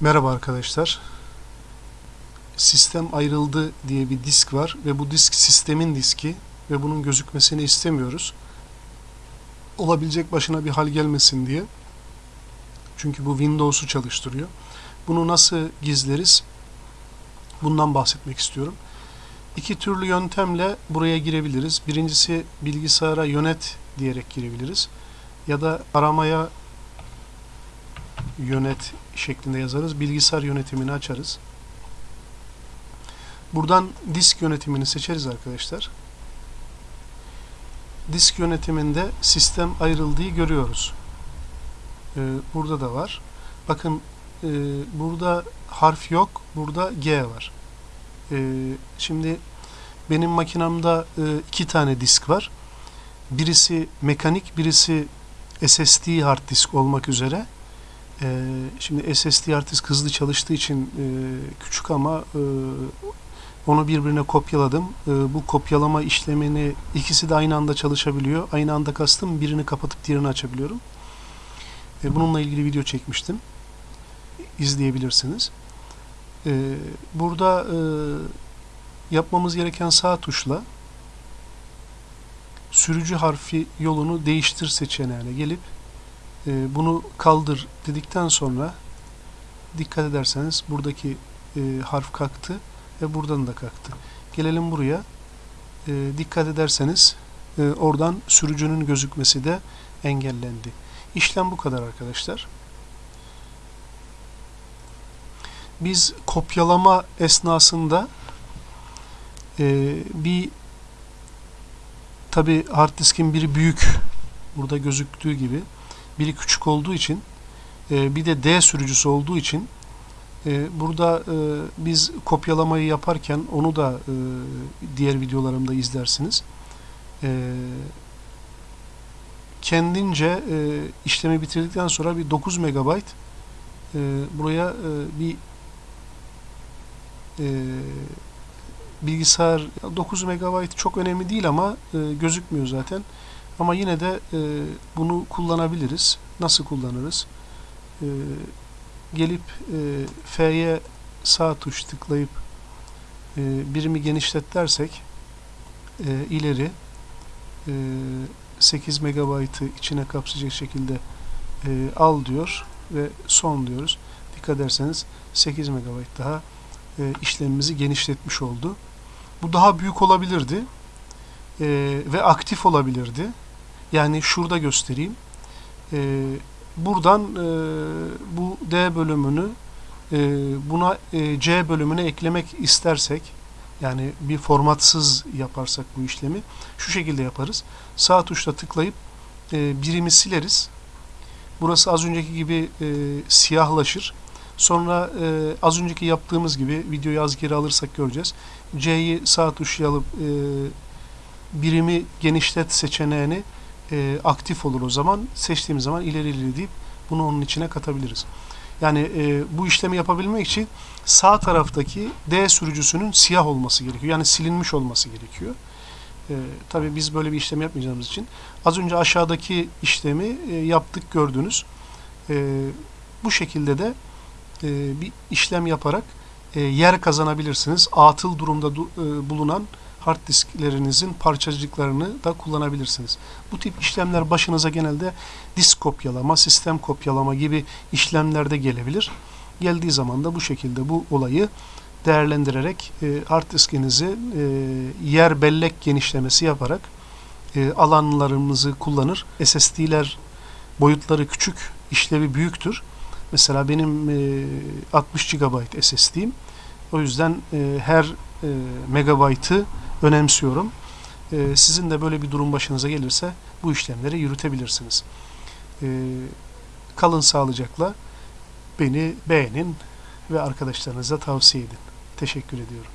Merhaba arkadaşlar. Sistem ayrıldı diye bir disk var ve bu disk sistemin diski ve bunun gözükmesini istemiyoruz. Olabilecek başına bir hal gelmesin diye. Çünkü bu Windows'u çalıştırıyor. Bunu nasıl gizleriz? Bundan bahsetmek istiyorum. İki türlü yöntemle buraya girebiliriz. Birincisi bilgisayara yönet diyerek girebiliriz. Ya da aramaya yönet şeklinde yazarız. Bilgisayar yönetimini açarız. Buradan disk yönetimini seçeriz arkadaşlar. Disk yönetiminde sistem ayrıldığı görüyoruz. Ee, burada da var. Bakın e, burada harf yok. Burada G var. Ee, şimdi benim makinamda e, iki tane disk var. Birisi mekanik, birisi SSD hard disk olmak üzere. Ee, şimdi SSD hard disk hızlı çalıştığı için e, küçük ama e, onu birbirine kopyaladım. E, bu kopyalama işlemini ikisi de aynı anda çalışabiliyor. Aynı anda kastım birini kapatıp diğerini açabiliyorum. E, bununla ilgili video çekmiştim. İzleyebilirsiniz. E, burada e, yapmamız gereken sağ tuşla sürücü harfi yolunu değiştir seçeneğine gelip e, bunu kaldır dedikten sonra dikkat ederseniz buradaki e, harf kalktı ve buradan da kalktı. Gelelim buraya. E, dikkat ederseniz e, oradan sürücünün gözükmesi de engellendi. İşlem bu kadar arkadaşlar. Biz kopyalama esnasında e, bir tabi hard diskin biri büyük burada gözüktüğü gibi biri küçük olduğu için e, bir de D sürücüsü olduğu için e, burada e, biz kopyalamayı yaparken onu da diğer videolarımda izlersiniz. Kendince işlemi bitirdikten sonra bir 9 MB buraya bir bilgisayar 9 MB çok önemli değil ama gözükmüyor zaten. Ama yine de e, bunu kullanabiliriz. Nasıl kullanırız? E, gelip e, F'ye sağ tuş tıklayıp e, birimi genişlet dersek e, ileri e, 8 MB'ı içine kapsayacak şekilde e, al diyor ve son diyoruz. Dikkat ederseniz 8 MB daha e, işlemimizi genişletmiş oldu. Bu daha büyük olabilirdi e, ve aktif olabilirdi. Yani şurada göstereyim. E, buradan e, bu D bölümünü e, buna e, C bölümüne eklemek istersek yani bir formatsız yaparsak bu işlemi şu şekilde yaparız. Sağ tuşla tıklayıp e, birimi sileriz. Burası az önceki gibi e, siyahlaşır. Sonra e, az önceki yaptığımız gibi videoyu az geri alırsak göreceğiz. C'yi sağ tuşla alıp e, birimi genişlet seçeneğini e, aktif olur o zaman. Seçtiğimiz zaman ileri ileri deyip bunu onun içine katabiliriz. Yani e, bu işlemi yapabilmek için sağ taraftaki D sürücüsünün siyah olması gerekiyor. Yani silinmiş olması gerekiyor. E, tabii biz böyle bir işlem yapmayacağımız için az önce aşağıdaki işlemi e, yaptık gördünüz. E, bu şekilde de e, bir işlem yaparak e, yer kazanabilirsiniz. Atıl durumda e, bulunan hard disklerinizin parçacıklarını da kullanabilirsiniz. Bu tip işlemler başınıza genelde disk kopyalama, sistem kopyalama gibi işlemlerde gelebilir. Geldiği zaman da bu şekilde bu olayı değerlendirerek e, hard diskinizi e, yer bellek genişlemesi yaparak e, alanlarımızı kullanır. SSD'ler boyutları küçük, işlevi büyüktür. Mesela benim e, 60 GB SSD'im. O yüzden e, her e, megabaytı önemsiyorum. E, sizin de böyle bir durum başınıza gelirse bu işlemleri yürütebilirsiniz. E, kalın sağlıcakla beni beğenin ve arkadaşlarınıza tavsiye edin. Teşekkür ediyorum.